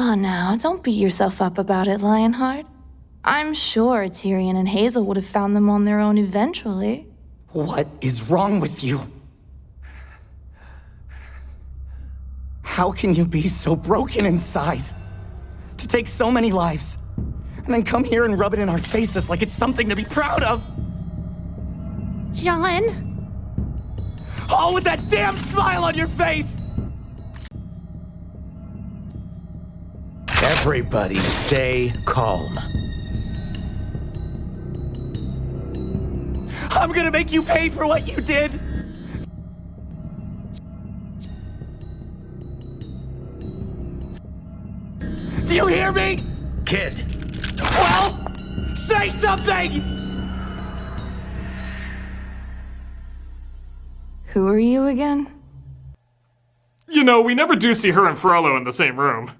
Oh, now, don't beat yourself up about it, Lionheart. I'm sure Tyrian and Hazel would have found them on their own eventually. What is wrong with you? How can you be so broken inside? To take so many lives, and then come here and rub it in our faces like it's something to be proud of? Jaune? All with that damn smile on your face! Everybody stay calm. I'm gonna make you pay for what you did! Do you hear me? Kid, Well, say something! Who are you again? You know, we never do see her and Frollo in the same room.